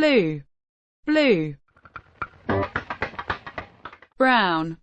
Blue, blue. Brown,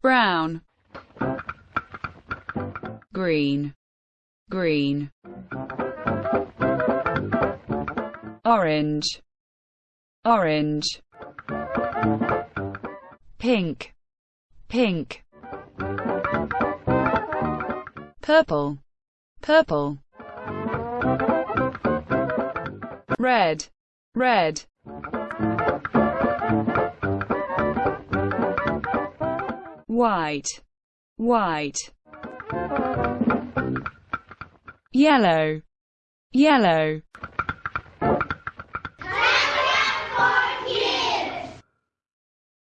brown. Green, green. Orange, orange. Pink, pink. Purple, purple, red, red, white, white, yellow, yellow,